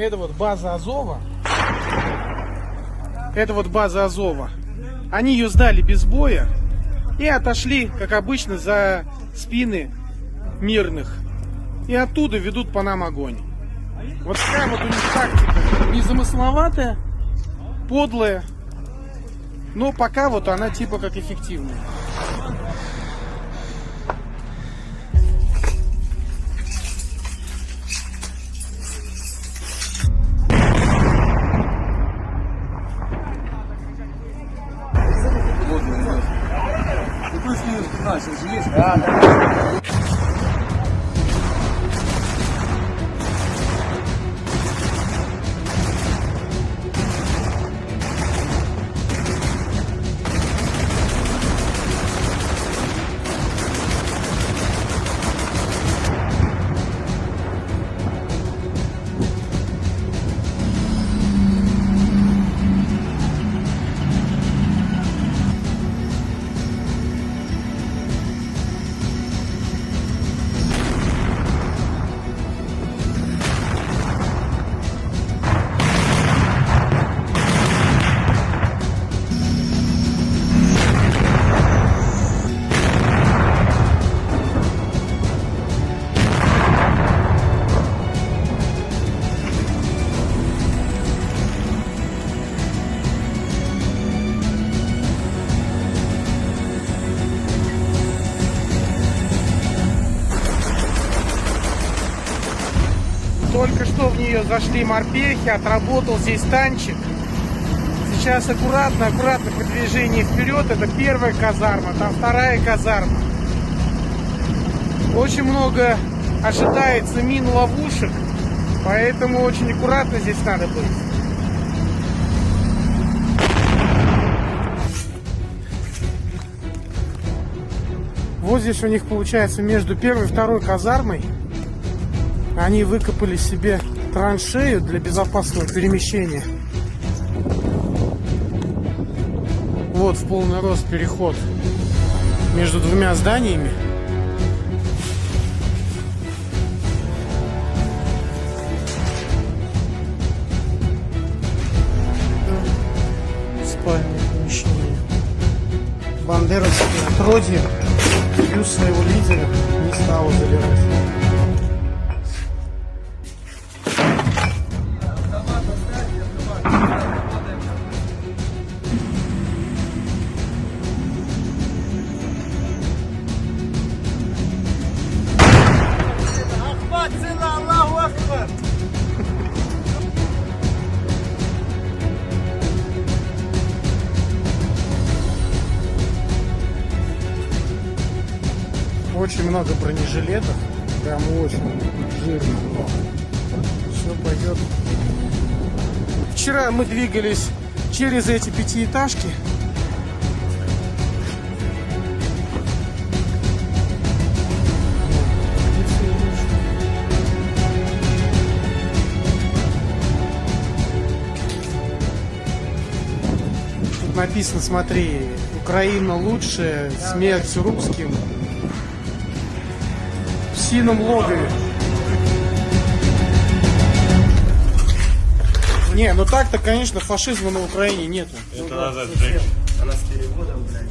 Это вот база Азова. Это вот база Азова. Они ее сдали без боя и отошли, как обычно, за спины мирных. И оттуда ведут по нам огонь. Вот такая вот у них тактика. Незамысловатая, подлая. Но пока вот она типа как эффективная. Плюс-минус 15 же есть? Да, да. Только что в нее зашли морпехи, отработал здесь танчик. Сейчас аккуратно, аккуратно продвижение вперед. Это первая казарма, там вторая казарма. Очень много ожидается мин ловушек, поэтому очень аккуратно здесь надо быть. Вот здесь у них получается между первой и второй казармой они выкопали себе траншею для безопасного перемещения. Вот в полный рост переход между двумя зданиями. Спальное помещение. Бандеровские отродье плюс своего лидера не стало забирать. Очень много бронежилетов. Прям очень жирно. Все пойдет. Вчера мы двигались через эти пятиэтажки. написано, смотри, Украина лучше, смерть русским. В сином логове. Не, ну так-то, конечно, фашизма на Украине нету. Это назад, Она с переводом, блядь.